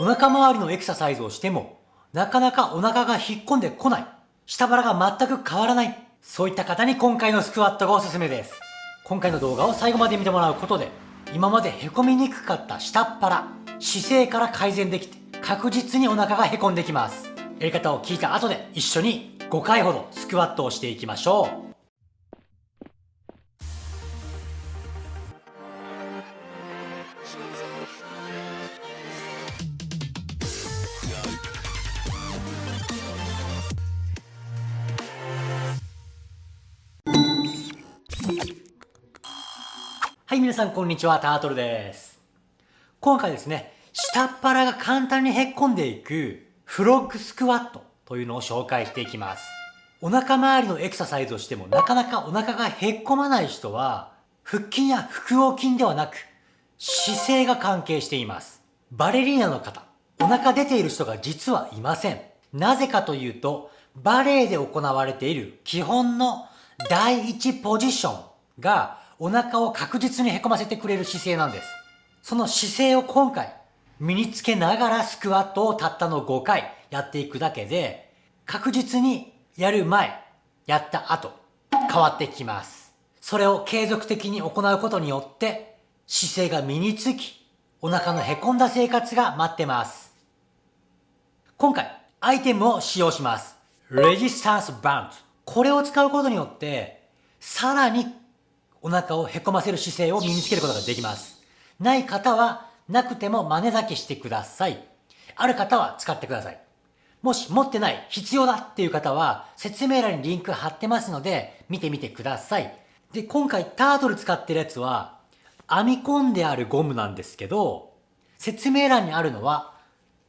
お腹周りのエクササイズをしても、なかなかお腹が引っ込んでこない。下腹が全く変わらない。そういった方に今回のスクワットがおすすめです。今回の動画を最後まで見てもらうことで、今まで凹みにくかった下っ腹、姿勢から改善できて、確実にお腹が凹んできます。やり方を聞いた後で一緒に5回ほどスクワットをしていきましょう。はい、皆さんこんにちは、タートルです。今回ですね、下っ腹が簡単にへっこんでいくフロッグスクワットというのを紹介していきます。お腹周りのエクササイズをしてもなかなかお腹がへっこまない人は、腹筋や腹横筋ではなく、姿勢が関係しています。バレリーナの方、お腹出ている人が実はいません。なぜかというと、バレエで行われている基本の第一ポジションがお腹を確実にへこませてくれる姿勢なんです。その姿勢を今回身につけながらスクワットをたったの5回やっていくだけで確実にやる前、やった後変わってきます。それを継続的に行うことによって姿勢が身につきお腹のへこんだ生活が待ってます。今回アイテムを使用します。レジスタンスバウンド。これを使うことによってさらにお腹をへこませる姿勢を身につけることができます。ない方は、なくても真似だけしてください。ある方は使ってください。もし持ってない、必要だっていう方は、説明欄にリンク貼ってますので、見てみてください。で、今回タートル使ってるやつは、編み込んであるゴムなんですけど、説明欄にあるのは、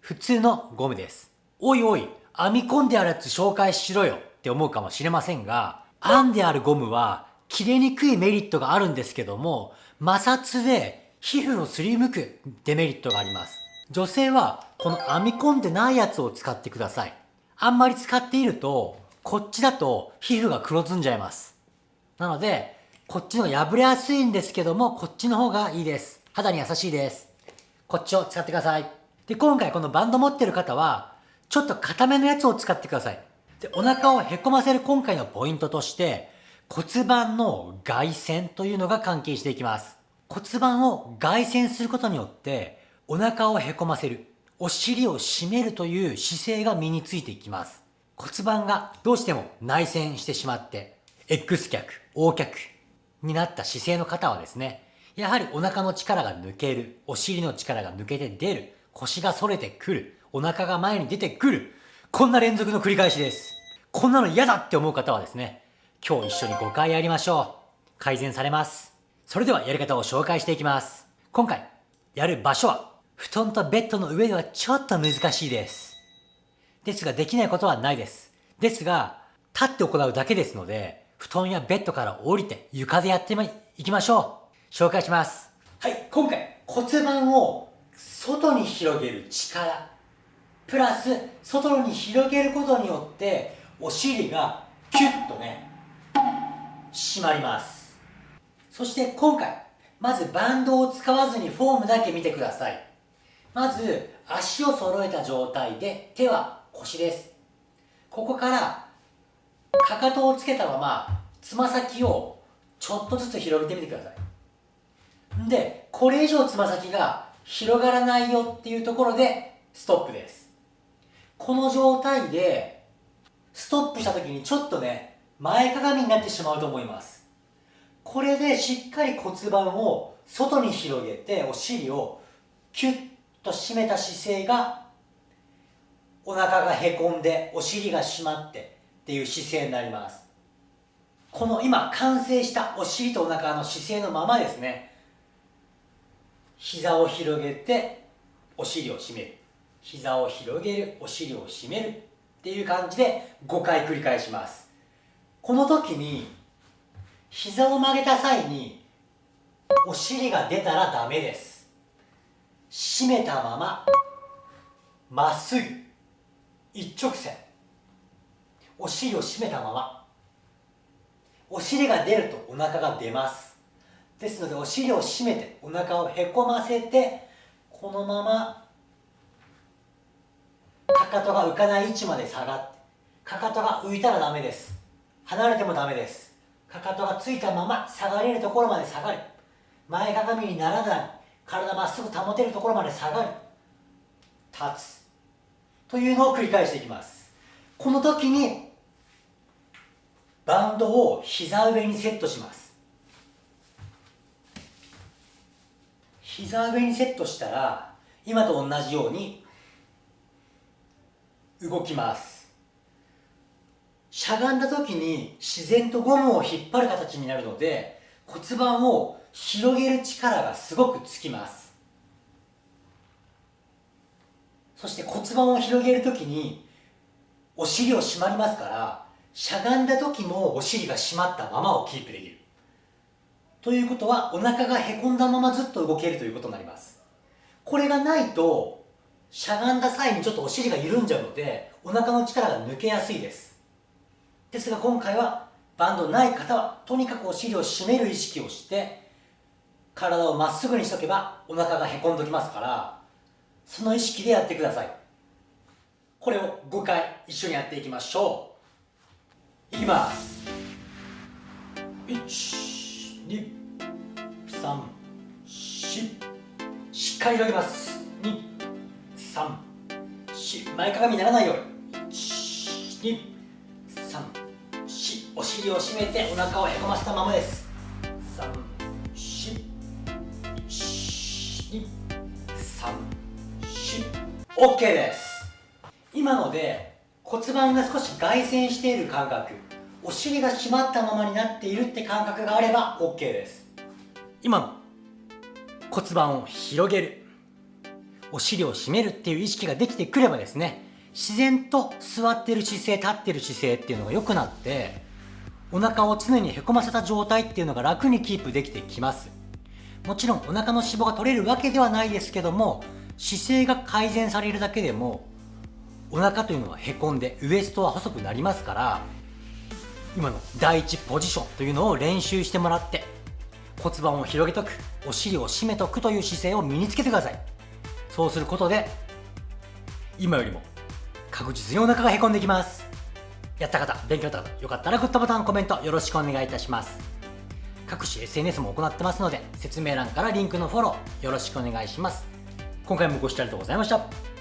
普通のゴムです。おいおい、編み込んであるやつ紹介しろよって思うかもしれませんが、編んであるゴムは切れにくいメリットがあるんですけども、摩擦で皮膚をすりむくデメリットがあります。女性はこの編み込んでないやつを使ってください。あんまり使っていると、こっちだと皮膚が黒ずんじゃいます。なので、こっちの破れやすいんですけども、こっちの方がいいです。肌に優しいです。こっちを使ってください。で、今回このバンド持ってる方は、ちょっと硬めのやつを使ってください。で、お腹をへこませる今回のポイントとして、骨盤の外旋というのが関係していきます。骨盤を外旋することによってお腹をへこませる、お尻を締めるという姿勢が身についていきます。骨盤がどうしても内旋してしまって X 脚、O 脚になった姿勢の方はですね、やはりお腹の力が抜ける、お尻の力が抜けて出る、腰が反れてくる、お腹が前に出てくる、こんな連続の繰り返しです。こんなの嫌だって思う方はですね、今日一緒に5回やりましょう。改善されます。それではやり方を紹介していきます。今回、やる場所は、布団とベッドの上ではちょっと難しいです。ですが、できないことはないです。ですが、立って行うだけですので、布団やベッドから降りて床でやっていきましょう。紹介します。はい、今回、骨盤を外に広げる力、プラス、外に広げることによって、お尻がキュッとね、締まります。そして今回まずバンドを使わずにフォームだけ見てください。まず足を揃えた状態で手は腰です。ここからかかとをつけたままつま先をちょっとずつ広げてみてください。んでこれ以上つま先が広がらないよっていうところでストップです。この状態でストップした時にちょっとね前かがみになってしまうと思います。これでしっかり骨盤を外に広げてお尻をキュッと締めた姿勢がお腹がへこんでお尻が締まってっていう姿勢になります。この今完成したお尻とお腹の姿勢のままですね。膝を広げてお尻を締める。膝を広げるお尻を締めるっていう感じで5回繰り返します。この時に膝を曲げた際にお尻が出たらダメです。締めたまままっすぐ一直線。お尻を締めたまま。お尻が出るとお腹が出ます。ですのでお尻を締めてお腹をへこませてこのままかかとが浮かない位置まで下がってかかとが浮いたらダメです。離れてもダメです。かかとがついたまま下がれるところまで下がる。前かがみにならない。体まっすぐ保てるところまで下がる。立つ。というのを繰り返していきます。この時にバンドを膝上にセットします。膝上にセットしたら今と同じように動きます。しゃがんだ時に自然とゴムを引っ張る形になるので骨盤を広げる力がすごくつきます。そして骨盤を広げる時にお尻を締まりますからしゃがんだ時もお尻が締まったままをキープできる。ということはお腹がへこんだままずっと動けるということになります。これがないとしゃがんだ際にちょっとお尻が緩んじゃうのでお腹の力が抜けやすいです。ですが今回はバンドない方はとにかくお尻を締める意識をして体をまっすぐにしとけばお腹がへこんどきますからその意識でやってください。これを5回一緒にやっていきましょう。いきます。1234しっかり広げます。234前かがみにならないように。1 2尻を締めてお腹をへこませたままです。34123 OK です。今ので骨盤が少し外旋している感覚お尻が締まったままになっているって感覚があれば OK です。今の骨盤を広げる。お尻を締めるっていう意識ができてくればですね自然と座ってる姿勢立ってる姿勢っていうのが良くなってお腹を常にへこませた状態っていうのが楽にキープできてきます。もちろんお腹の脂肪が取れるわけではないですけども姿勢が改善されるだけでもお腹というのはへこんでウエストは細くなりますから今の第一ポジションというのを練習してもらって骨盤を広げとくお尻を締めとくという姿勢を身につけてください。そうすることで今よりも確実にお腹がへこんできます。やった方勉強だった方よかったらグッドボタンコメントよろしくお願いいたします。各種 SNS も行ってますので説明欄からリンクのフォローよろしくお願いします。今回もご視聴ありがとうございました。